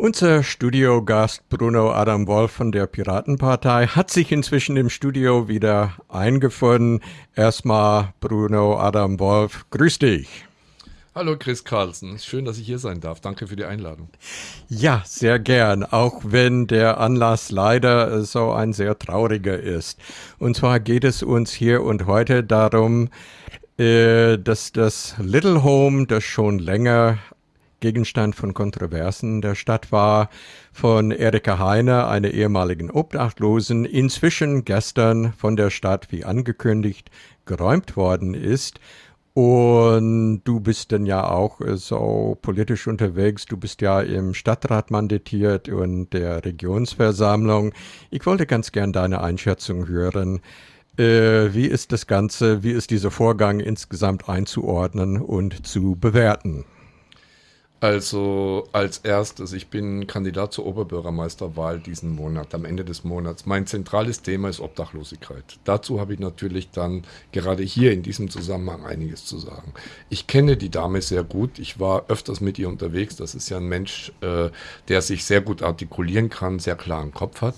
Unser Studiogast Bruno Adam Wolf von der Piratenpartei hat sich inzwischen im Studio wieder eingefunden. Erstmal Bruno Adam Wolf, grüß dich. Hallo Chris Carlsen, schön, dass ich hier sein darf. Danke für die Einladung. Ja, sehr gern, auch wenn der Anlass leider so ein sehr trauriger ist. Und zwar geht es uns hier und heute darum, äh, dass das Little Home, das schon länger Gegenstand von Kontroversen der Stadt war, von Erika Heine, einer ehemaligen Obdachlosen, inzwischen gestern von der Stadt wie angekündigt geräumt worden ist. Und du bist dann ja auch äh, so politisch unterwegs. Du bist ja im Stadtrat mandatiert und der Regionsversammlung. Ich wollte ganz gern deine Einschätzung hören. Äh, wie ist das Ganze, wie ist dieser Vorgang insgesamt einzuordnen und zu bewerten? Also als erstes, ich bin Kandidat zur Oberbürgermeisterwahl diesen Monat, am Ende des Monats. Mein zentrales Thema ist Obdachlosigkeit. Dazu habe ich natürlich dann gerade hier in diesem Zusammenhang einiges zu sagen. Ich kenne die Dame sehr gut. Ich war öfters mit ihr unterwegs. Das ist ja ein Mensch, äh, der sich sehr gut artikulieren kann, sehr klaren Kopf hat.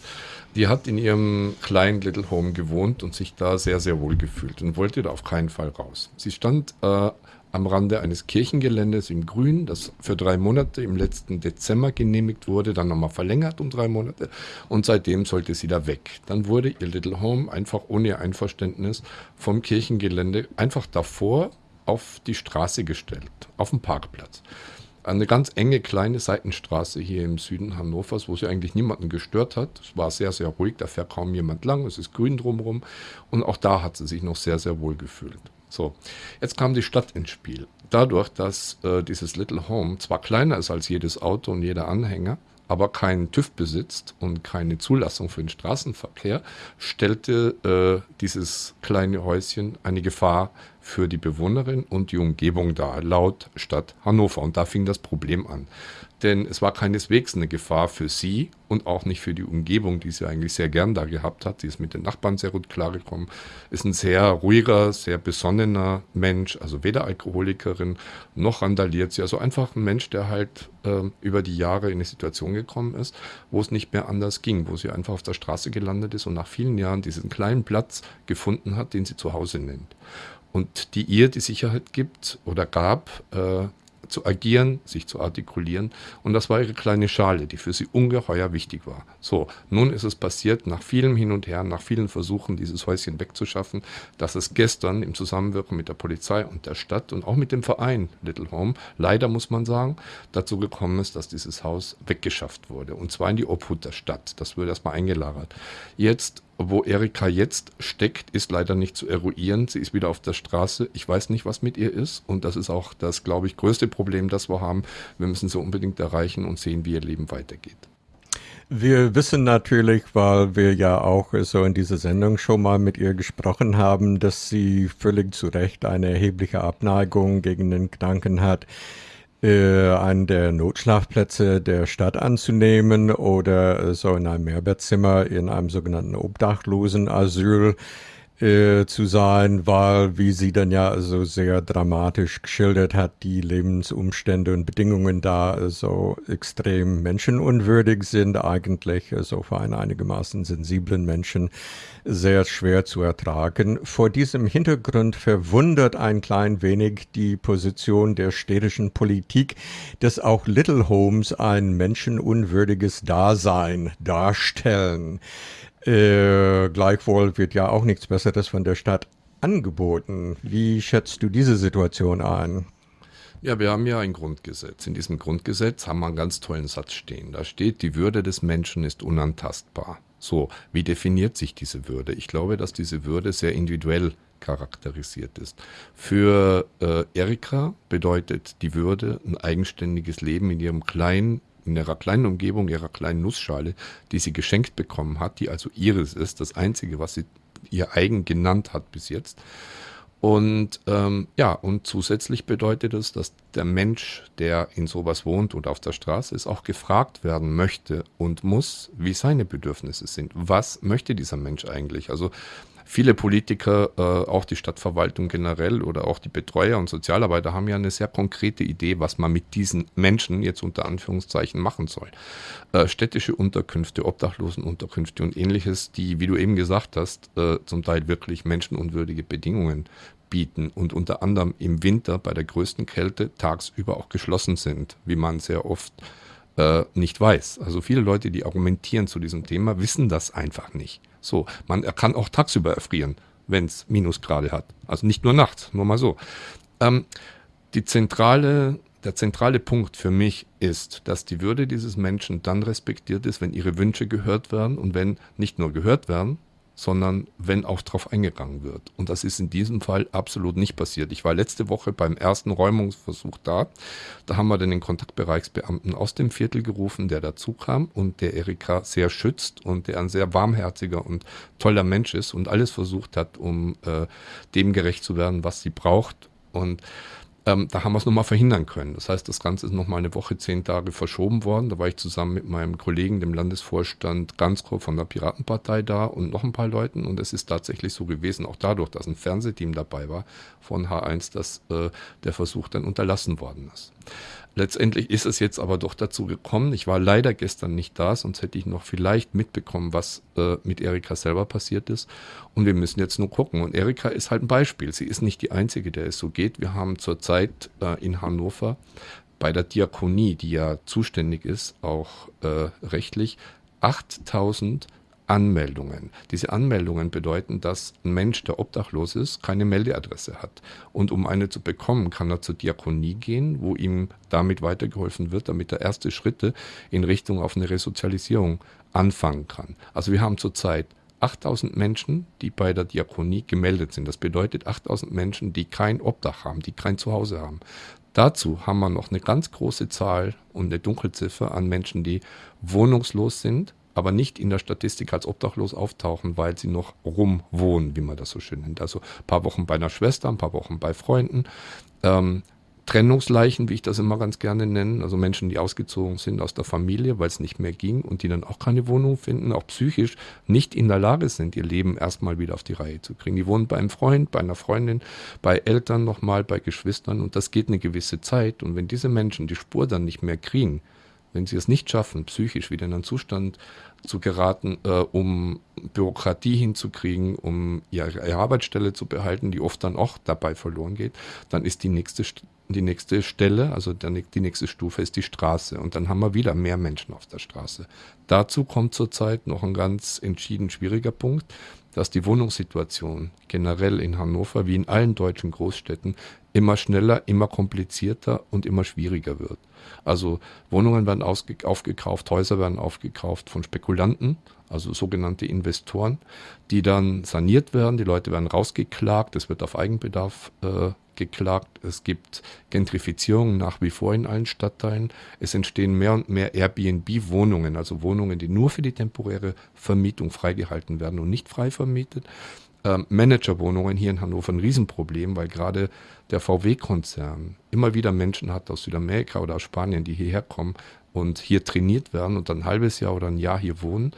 Die hat in ihrem kleinen Little Home gewohnt und sich da sehr, sehr wohl gefühlt und wollte da auf keinen Fall raus. Sie stand äh, am Rande eines Kirchengeländes in Grün, das für drei Monate im letzten Dezember genehmigt wurde, dann nochmal verlängert um drei Monate und seitdem sollte sie da weg. Dann wurde ihr Little Home einfach ohne ihr Einverständnis vom Kirchengelände einfach davor auf die Straße gestellt, auf den Parkplatz. Eine ganz enge kleine Seitenstraße hier im Süden Hannovers, wo sie eigentlich niemanden gestört hat. Es war sehr, sehr ruhig, da fährt kaum jemand lang, es ist grün drumherum und auch da hat sie sich noch sehr, sehr wohl gefühlt. So, jetzt kam die Stadt ins Spiel. Dadurch, dass äh, dieses Little Home zwar kleiner ist als jedes Auto und jeder Anhänger, aber keinen TÜV besitzt und keine Zulassung für den Straßenverkehr, stellte äh, dieses kleine Häuschen eine Gefahr für die Bewohnerin und die Umgebung dar, laut Stadt Hannover. Und da fing das Problem an denn es war keineswegs eine Gefahr für sie und auch nicht für die Umgebung, die sie eigentlich sehr gern da gehabt hat. Sie ist mit den Nachbarn sehr gut klargekommen, ist ein sehr ruhiger, sehr besonnener Mensch, also weder Alkoholikerin noch randaliert sie. Also einfach ein Mensch, der halt äh, über die Jahre in eine Situation gekommen ist, wo es nicht mehr anders ging, wo sie einfach auf der Straße gelandet ist und nach vielen Jahren diesen kleinen Platz gefunden hat, den sie zu Hause nennt und die ihr die Sicherheit gibt oder gab, äh, zu agieren, sich zu artikulieren. Und das war ihre kleine Schale, die für sie ungeheuer wichtig war. So, nun ist es passiert, nach vielem Hin und Her, nach vielen Versuchen, dieses Häuschen wegzuschaffen, dass es gestern im Zusammenwirken mit der Polizei und der Stadt und auch mit dem Verein Little Home, leider muss man sagen, dazu gekommen ist, dass dieses Haus weggeschafft wurde. Und zwar in die Obhut der Stadt. Das wird erstmal eingelagert. Jetzt wo Erika jetzt steckt, ist leider nicht zu eruieren. Sie ist wieder auf der Straße. Ich weiß nicht, was mit ihr ist. Und das ist auch das, glaube ich, größte Problem, das wir haben. Wir müssen sie unbedingt erreichen und sehen, wie ihr Leben weitergeht. Wir wissen natürlich, weil wir ja auch so in dieser Sendung schon mal mit ihr gesprochen haben, dass sie völlig zu Recht eine erhebliche Abneigung gegen den Gedanken hat, äh, einen der Notschlafplätze der Stadt anzunehmen oder äh, so in einem Mehrbettzimmer in einem sogenannten Obdachlosenasyl äh, zu sein, weil, wie sie dann ja so sehr dramatisch geschildert hat, die Lebensumstände und Bedingungen da so extrem menschenunwürdig sind, eigentlich so für einen einigermaßen sensiblen Menschen sehr schwer zu ertragen. Vor diesem Hintergrund verwundert ein klein wenig die Position der städtischen Politik, dass auch Little Homes ein menschenunwürdiges Dasein darstellen. Äh, gleichwohl wird ja auch nichts Besseres von der Stadt angeboten. Wie schätzt du diese Situation ein? Ja, wir haben ja ein Grundgesetz. In diesem Grundgesetz haben wir einen ganz tollen Satz stehen. Da steht, die Würde des Menschen ist unantastbar. So, wie definiert sich diese Würde? Ich glaube, dass diese Würde sehr individuell charakterisiert ist. Für äh, Erika bedeutet die Würde ein eigenständiges Leben in ihrem kleinen in ihrer kleinen Umgebung, ihrer kleinen Nussschale, die sie geschenkt bekommen hat, die also ihres ist, das einzige, was sie ihr eigen genannt hat bis jetzt. Und ähm, ja, und zusätzlich bedeutet es, dass der Mensch, der in sowas wohnt und auf der Straße ist, auch gefragt werden möchte und muss, wie seine Bedürfnisse sind. Was möchte dieser Mensch eigentlich? Also viele Politiker, äh, auch die Stadtverwaltung generell oder auch die Betreuer und Sozialarbeiter haben ja eine sehr konkrete Idee, was man mit diesen Menschen jetzt unter Anführungszeichen machen soll. Äh, städtische Unterkünfte, Obdachlosenunterkünfte und ähnliches, die, wie du eben gesagt hast, äh, zum Teil wirklich menschenunwürdige Bedingungen bieten und unter anderem im Winter bei der größten Kälte tagsüber auch geschlossen sind, wie man sehr oft äh, nicht weiß. Also viele Leute, die argumentieren zu diesem Thema, wissen das einfach nicht. So, man kann auch tagsüber erfrieren, wenn es Minusgrade hat. Also nicht nur nachts, nur mal so. Ähm, die zentrale, der zentrale Punkt für mich ist, dass die Würde dieses Menschen dann respektiert ist, wenn ihre Wünsche gehört werden und wenn nicht nur gehört werden, sondern wenn auch darauf eingegangen wird. Und das ist in diesem Fall absolut nicht passiert. Ich war letzte Woche beim ersten Räumungsversuch da. Da haben wir dann den Kontaktbereichsbeamten aus dem Viertel gerufen, der dazu kam und der Erika sehr schützt und der ein sehr warmherziger und toller Mensch ist und alles versucht hat, um äh, dem gerecht zu werden, was sie braucht. Und ähm, da haben wir es nochmal verhindern können. Das heißt, das Ganze ist nochmal eine Woche, zehn Tage verschoben worden. Da war ich zusammen mit meinem Kollegen, dem Landesvorstand Ganskro von der Piratenpartei da und noch ein paar Leuten. Und es ist tatsächlich so gewesen, auch dadurch, dass ein Fernsehteam dabei war von H1, dass äh, der Versuch dann unterlassen worden ist. Letztendlich ist es jetzt aber doch dazu gekommen. Ich war leider gestern nicht da, sonst hätte ich noch vielleicht mitbekommen, was äh, mit Erika selber passiert ist. Und wir müssen jetzt nur gucken. Und Erika ist halt ein Beispiel. Sie ist nicht die Einzige, der es so geht. Wir haben zurzeit äh, in Hannover bei der Diakonie, die ja zuständig ist, auch äh, rechtlich, 8000 Anmeldungen. Diese Anmeldungen bedeuten, dass ein Mensch, der obdachlos ist, keine Meldeadresse hat. Und um eine zu bekommen, kann er zur Diakonie gehen, wo ihm damit weitergeholfen wird, damit er erste Schritte in Richtung auf eine Resozialisierung anfangen kann. Also wir haben zurzeit 8000 Menschen, die bei der Diakonie gemeldet sind. Das bedeutet 8000 Menschen, die kein Obdach haben, die kein Zuhause haben. Dazu haben wir noch eine ganz große Zahl und eine Dunkelziffer an Menschen, die wohnungslos sind, aber nicht in der Statistik als obdachlos auftauchen, weil sie noch rumwohnen, wie man das so schön nennt. Also ein paar Wochen bei einer Schwester, ein paar Wochen bei Freunden. Ähm, Trennungsleichen, wie ich das immer ganz gerne nenne, also Menschen, die ausgezogen sind aus der Familie, weil es nicht mehr ging und die dann auch keine Wohnung finden, auch psychisch nicht in der Lage sind, ihr Leben erstmal wieder auf die Reihe zu kriegen. Die wohnen bei einem Freund, bei einer Freundin, bei Eltern nochmal, bei Geschwistern und das geht eine gewisse Zeit. Und wenn diese Menschen die Spur dann nicht mehr kriegen, wenn sie es nicht schaffen, psychisch wieder in einen Zustand zu geraten, äh, um Bürokratie hinzukriegen, um ihre Arbeitsstelle zu behalten, die oft dann auch dabei verloren geht, dann ist die nächste, die nächste Stelle, also der, die nächste Stufe ist die Straße. Und dann haben wir wieder mehr Menschen auf der Straße. Dazu kommt zurzeit noch ein ganz entschieden schwieriger Punkt, dass die Wohnungssituation generell in Hannover wie in allen deutschen Großstädten immer schneller, immer komplizierter und immer schwieriger wird. Also Wohnungen werden aufgekauft, Häuser werden aufgekauft von Spekulanten, also sogenannte Investoren, die dann saniert werden. Die Leute werden rausgeklagt, es wird auf Eigenbedarf äh, geklagt. Es gibt Gentrifizierung nach wie vor in allen Stadtteilen. Es entstehen mehr und mehr Airbnb-Wohnungen, also Wohnungen, die nur für die temporäre Vermietung freigehalten werden und nicht frei vermietet. Ähm, Managerwohnungen hier in Hannover ein Riesenproblem, weil gerade der VW-Konzern immer wieder Menschen hat aus Südamerika oder aus Spanien, die hierher kommen und hier trainiert werden und dann ein halbes Jahr oder ein Jahr hier wohnen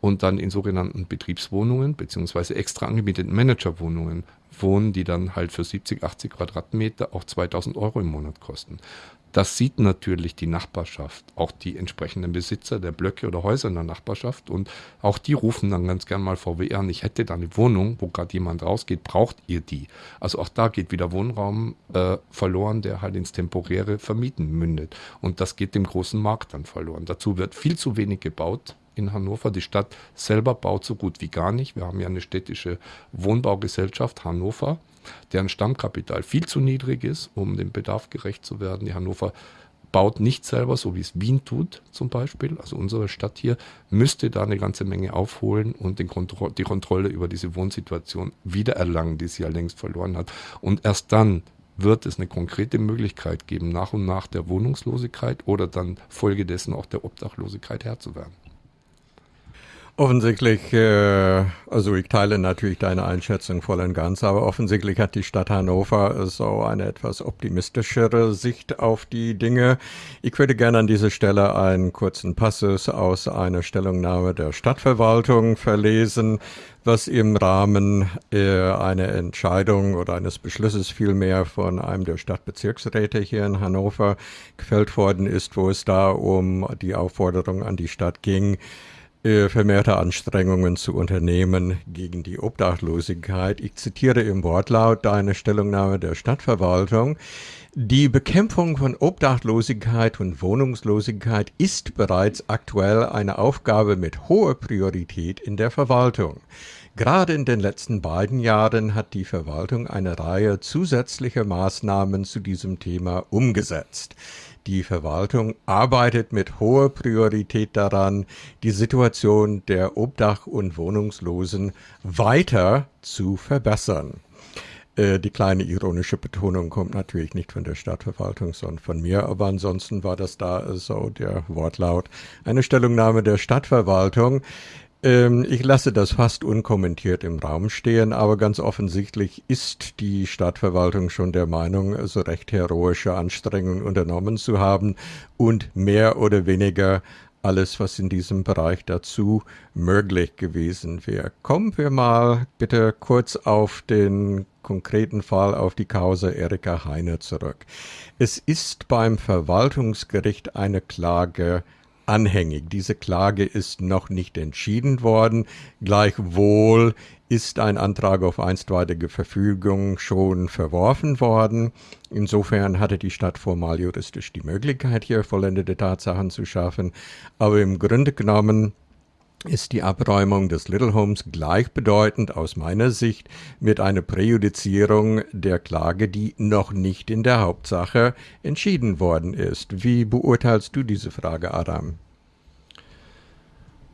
und dann in sogenannten Betriebswohnungen beziehungsweise extra angemieteten Managerwohnungen wohnen, die dann halt für 70, 80 Quadratmeter auch 2000 Euro im Monat kosten. Das sieht natürlich die Nachbarschaft, auch die entsprechenden Besitzer der Blöcke oder Häuser in der Nachbarschaft und auch die rufen dann ganz gern mal VW an, ich hätte da eine Wohnung, wo gerade jemand rausgeht, braucht ihr die? Also auch da geht wieder Wohnraum äh, verloren, der halt ins temporäre Vermieten mündet und das geht dem großen Markt dann verloren. Dazu wird viel zu wenig gebaut in Hannover. Die Stadt selber baut so gut wie gar nicht. Wir haben ja eine städtische Wohnbaugesellschaft Hannover deren Stammkapital viel zu niedrig ist, um dem Bedarf gerecht zu werden. Die Hannover baut nicht selber, so wie es Wien tut zum Beispiel. Also unsere Stadt hier müsste da eine ganze Menge aufholen und Kontro die Kontrolle über diese Wohnsituation wiedererlangen, die sie ja längst verloren hat. Und erst dann wird es eine konkrete Möglichkeit geben, nach und nach der Wohnungslosigkeit oder dann folgedessen auch der Obdachlosigkeit Herr zu werden. Offensichtlich, äh, also ich teile natürlich deine Einschätzung voll und ganz, aber offensichtlich hat die Stadt Hannover so eine etwas optimistischere Sicht auf die Dinge. Ich würde gerne an dieser Stelle einen kurzen Passus aus einer Stellungnahme der Stadtverwaltung verlesen, was im Rahmen äh, einer Entscheidung oder eines Beschlusses vielmehr von einem der Stadtbezirksräte hier in Hannover gefällt worden ist, wo es da um die Aufforderung an die Stadt ging, vermehrte Anstrengungen zu unternehmen gegen die Obdachlosigkeit. Ich zitiere im Wortlaut deine Stellungnahme der Stadtverwaltung. Die Bekämpfung von Obdachlosigkeit und Wohnungslosigkeit ist bereits aktuell eine Aufgabe mit hoher Priorität in der Verwaltung. Gerade in den letzten beiden Jahren hat die Verwaltung eine Reihe zusätzlicher Maßnahmen zu diesem Thema umgesetzt. Die Verwaltung arbeitet mit hoher Priorität daran, die Situation der Obdach- und Wohnungslosen weiter zu verbessern. Äh, die kleine ironische Betonung kommt natürlich nicht von der Stadtverwaltung, sondern von mir, aber ansonsten war das da so der Wortlaut. Eine Stellungnahme der Stadtverwaltung. Ähm, ich lasse das fast unkommentiert im Raum stehen, aber ganz offensichtlich ist die Stadtverwaltung schon der Meinung, so recht heroische Anstrengungen unternommen zu haben und mehr oder weniger alles, was in diesem Bereich dazu möglich gewesen wäre. Kommen wir mal bitte kurz auf den konkreten Fall, auf die Causa Erika Heine zurück. Es ist beim Verwaltungsgericht eine Klage anhängig. Diese Klage ist noch nicht entschieden worden. Gleichwohl ist ein Antrag auf einstweilige Verfügung schon verworfen worden. Insofern hatte die Stadt formal juristisch die Möglichkeit, hier vollendete Tatsachen zu schaffen. Aber im Grunde genommen ist die Abräumung des Little Homes gleichbedeutend aus meiner Sicht mit einer Präjudizierung der Klage, die noch nicht in der Hauptsache entschieden worden ist. Wie beurteilst du diese Frage, Adam?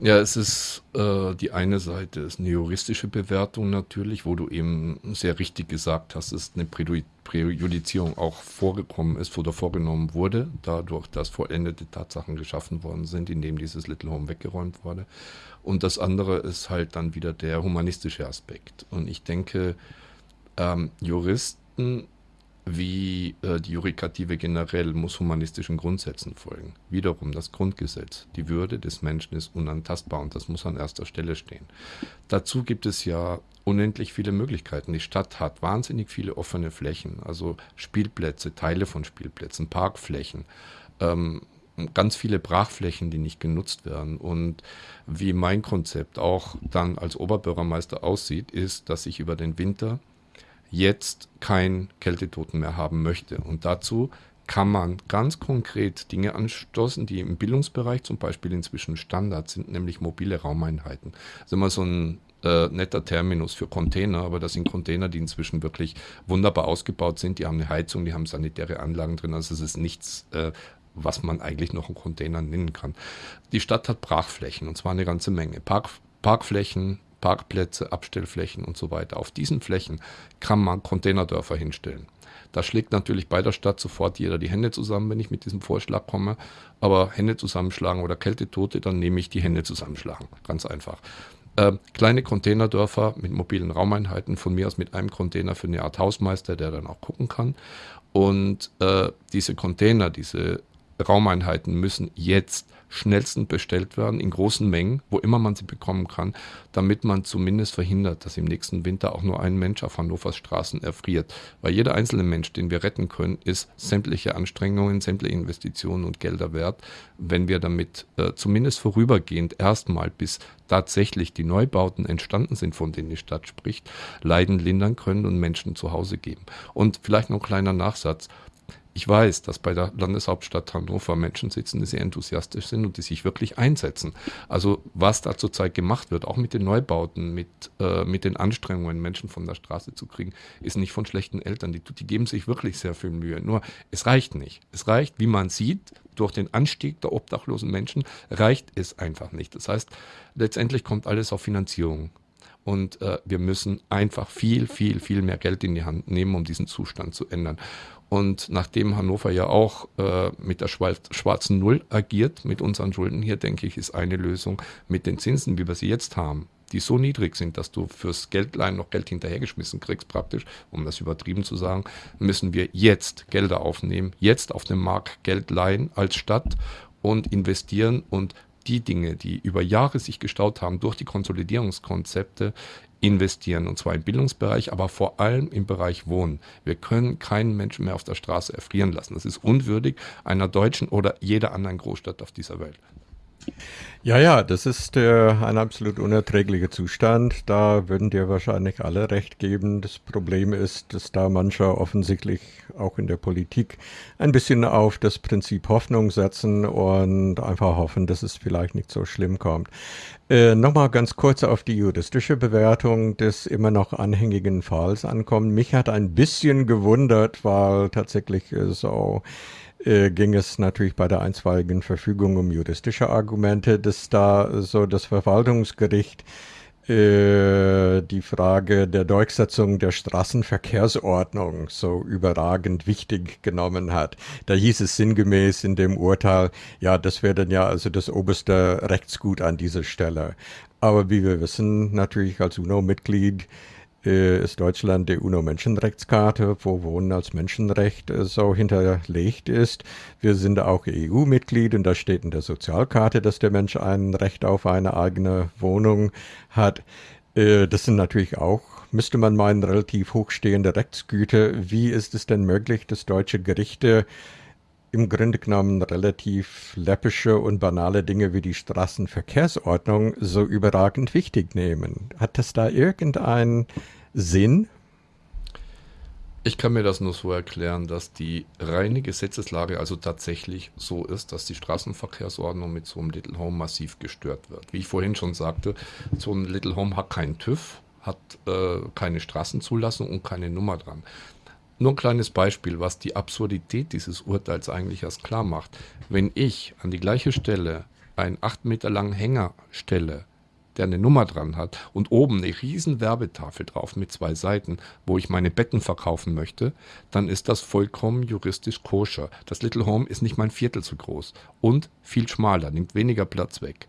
Ja, es ist äh, die eine Seite, ist eine juristische Bewertung natürlich, wo du eben sehr richtig gesagt hast, dass eine Präjudizierung auch vorgekommen ist oder vorgenommen wurde, dadurch, dass vollendete Tatsachen geschaffen worden sind, indem dieses Little Home weggeräumt wurde. Und das andere ist halt dann wieder der humanistische Aspekt. Und ich denke, ähm, Juristen wie äh, die Judikative generell muss humanistischen Grundsätzen folgen. Wiederum das Grundgesetz. Die Würde des Menschen ist unantastbar und das muss an erster Stelle stehen. Dazu gibt es ja unendlich viele Möglichkeiten. Die Stadt hat wahnsinnig viele offene Flächen, also Spielplätze, Teile von Spielplätzen, Parkflächen. Ähm, ganz viele Brachflächen, die nicht genutzt werden. Und wie mein Konzept auch dann als Oberbürgermeister aussieht, ist, dass ich über den Winter jetzt kein Kältetoten mehr haben möchte. Und dazu kann man ganz konkret Dinge anstoßen, die im Bildungsbereich zum Beispiel inzwischen Standard sind, nämlich mobile Raumeinheiten. Das ist immer so ein äh, netter Terminus für Container, aber das sind Container, die inzwischen wirklich wunderbar ausgebaut sind. Die haben eine Heizung, die haben sanitäre Anlagen drin. Also es ist nichts, äh, was man eigentlich noch einen Container nennen kann. Die Stadt hat Brachflächen und zwar eine ganze Menge. Park, Parkflächen, Parkplätze, Abstellflächen und so weiter. Auf diesen Flächen kann man Containerdörfer hinstellen. Da schlägt natürlich bei der Stadt sofort jeder die Hände zusammen, wenn ich mit diesem Vorschlag komme. Aber Hände zusammenschlagen oder Kältetote, dann nehme ich die Hände zusammenschlagen. Ganz einfach. Äh, kleine Containerdörfer mit mobilen Raumeinheiten, von mir aus mit einem Container für eine Art Hausmeister, der dann auch gucken kann. Und äh, diese Container, diese Raumeinheiten müssen jetzt schnellstens bestellt werden, in großen Mengen, wo immer man sie bekommen kann, damit man zumindest verhindert, dass im nächsten Winter auch nur ein Mensch auf Hannovers Straßen erfriert. Weil jeder einzelne Mensch, den wir retten können, ist sämtliche Anstrengungen, sämtliche Investitionen und Gelder wert, wenn wir damit äh, zumindest vorübergehend erstmal bis tatsächlich die Neubauten entstanden sind, von denen die Stadt spricht, Leiden lindern können und Menschen zu Hause geben. Und vielleicht noch ein kleiner Nachsatz. Ich weiß, dass bei der Landeshauptstadt Hannover Menschen sitzen, die sehr enthusiastisch sind und die sich wirklich einsetzen. Also was da zurzeit gemacht wird, auch mit den Neubauten, mit, äh, mit den Anstrengungen, Menschen von der Straße zu kriegen, ist nicht von schlechten Eltern. Die, die geben sich wirklich sehr viel Mühe. Nur es reicht nicht. Es reicht, wie man sieht, durch den Anstieg der obdachlosen Menschen reicht es einfach nicht. Das heißt, letztendlich kommt alles auf Finanzierung Und äh, wir müssen einfach viel, viel, viel mehr Geld in die Hand nehmen, um diesen Zustand zu ändern. Und nachdem Hannover ja auch äh, mit der schwarzen Null agiert, mit unseren Schulden hier, denke ich, ist eine Lösung mit den Zinsen, wie wir sie jetzt haben, die so niedrig sind, dass du fürs Geldleihen noch Geld hinterhergeschmissen kriegst, praktisch, um das übertrieben zu sagen, müssen wir jetzt Gelder aufnehmen, jetzt auf dem Markt Geld leihen als Stadt und investieren und die Dinge, die über Jahre sich gestaut haben durch die Konsolidierungskonzepte, investieren. Und zwar im Bildungsbereich, aber vor allem im Bereich Wohnen. Wir können keinen Menschen mehr auf der Straße erfrieren lassen. Das ist unwürdig einer deutschen oder jeder anderen Großstadt auf dieser Welt. Ja, ja, das ist äh, ein absolut unerträglicher Zustand. Da würden dir wahrscheinlich alle recht geben. Das Problem ist, dass da mancher offensichtlich auch in der Politik ein bisschen auf das Prinzip Hoffnung setzen und einfach hoffen, dass es vielleicht nicht so schlimm kommt. Äh, Nochmal ganz kurz auf die juristische Bewertung des immer noch anhängigen Falls ankommen. Mich hat ein bisschen gewundert, weil tatsächlich äh, so äh, ging es natürlich bei der einstweiligen Verfügung um juristische Argumente, dass da so das Verwaltungsgericht äh, die Frage der Durchsetzung der Straßenverkehrsordnung so überragend wichtig genommen hat. Da hieß es sinngemäß in dem Urteil, ja, das wäre dann ja also das oberste Rechtsgut an dieser Stelle. Aber wie wir wissen, natürlich als UNO-Mitglied ist Deutschland die UNO-Menschenrechtskarte, wo Wohnen als Menschenrecht äh, so hinterlegt ist. Wir sind auch EU-Mitglied und da steht in der Sozialkarte, dass der Mensch ein Recht auf eine eigene Wohnung hat. Äh, das sind natürlich auch, müsste man meinen, relativ hochstehende Rechtsgüter. Wie ist es denn möglich, dass deutsche Gerichte im Grunde genommen relativ läppische und banale Dinge wie die Straßenverkehrsordnung so überragend wichtig nehmen. Hat das da irgendeinen Sinn? Ich kann mir das nur so erklären, dass die reine Gesetzeslage also tatsächlich so ist, dass die Straßenverkehrsordnung mit so einem Little Home massiv gestört wird. Wie ich vorhin schon sagte, so ein Little Home hat keinen TÜV, hat äh, keine Straßenzulassung und keine Nummer dran. Nur ein kleines Beispiel, was die Absurdität dieses Urteils eigentlich erst klar macht. Wenn ich an die gleiche Stelle einen acht Meter langen Hänger stelle, der eine Nummer dran hat und oben eine riesen Werbetafel drauf mit zwei Seiten, wo ich meine Betten verkaufen möchte, dann ist das vollkommen juristisch koscher. Das Little Home ist nicht mein Viertel zu groß und viel schmaler, nimmt weniger Platz weg.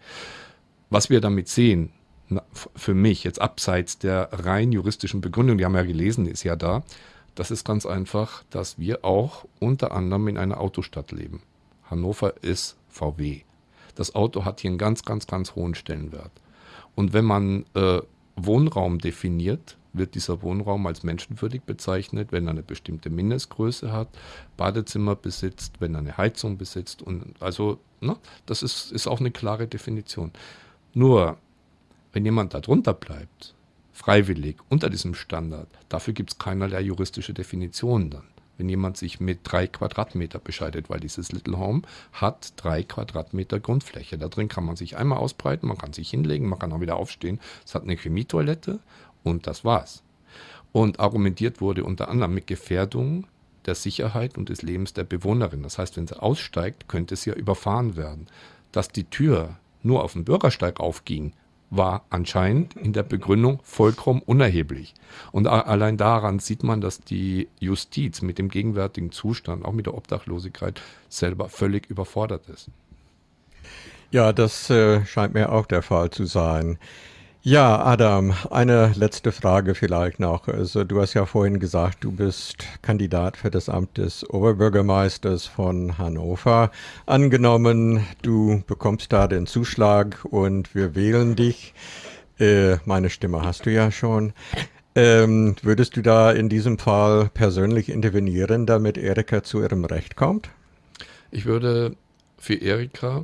Was wir damit sehen, für mich jetzt abseits der rein juristischen Begründung, die haben wir ja gelesen, ist ja da, das ist ganz einfach, dass wir auch unter anderem in einer Autostadt leben. Hannover ist VW. Das Auto hat hier einen ganz, ganz, ganz hohen Stellenwert. Und wenn man äh, Wohnraum definiert, wird dieser Wohnraum als menschenwürdig bezeichnet, wenn er eine bestimmte Mindestgröße hat, Badezimmer besitzt, wenn er eine Heizung besitzt. Und also, ne, das ist, ist auch eine klare Definition. Nur, wenn jemand darunter bleibt, freiwillig unter diesem Standard. Dafür gibt es keinerlei juristische Definitionen dann. Wenn jemand sich mit drei Quadratmeter bescheidet, weil dieses Little Home hat drei Quadratmeter Grundfläche. Da drin kann man sich einmal ausbreiten, man kann sich hinlegen, man kann auch wieder aufstehen. Es hat eine Chemietoilette und das war's. Und argumentiert wurde unter anderem mit Gefährdung der Sicherheit und des Lebens der Bewohnerin. Das heißt, wenn sie aussteigt, könnte sie ja überfahren werden. Dass die Tür nur auf dem Bürgersteig aufging, war anscheinend in der Begründung vollkommen unerheblich. Und allein daran sieht man, dass die Justiz mit dem gegenwärtigen Zustand, auch mit der Obdachlosigkeit, selber völlig überfordert ist. Ja, das äh, scheint mir auch der Fall zu sein. Ja, Adam, eine letzte Frage vielleicht noch. Also du hast ja vorhin gesagt, du bist Kandidat für das Amt des Oberbürgermeisters von Hannover. Angenommen, du bekommst da den Zuschlag und wir wählen dich. Äh, meine Stimme hast du ja schon. Ähm, würdest du da in diesem Fall persönlich intervenieren, damit Erika zu ihrem Recht kommt? Ich würde für Erika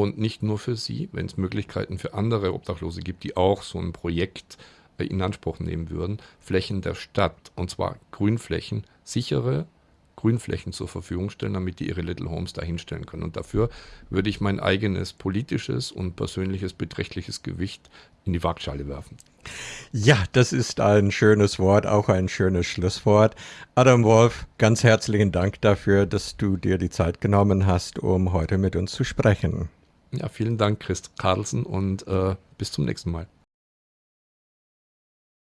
und nicht nur für sie, wenn es Möglichkeiten für andere Obdachlose gibt, die auch so ein Projekt äh, in Anspruch nehmen würden, Flächen der Stadt, und zwar Grünflächen, sichere Grünflächen zur Verfügung stellen, damit die ihre Little Homes dahinstellen können. Und dafür würde ich mein eigenes politisches und persönliches beträchtliches Gewicht in die Waagschale werfen. Ja, das ist ein schönes Wort, auch ein schönes Schlusswort. Adam Wolf, ganz herzlichen Dank dafür, dass du dir die Zeit genommen hast, um heute mit uns zu sprechen. Ja, vielen Dank, Chris Carlsen, und äh, bis zum nächsten Mal.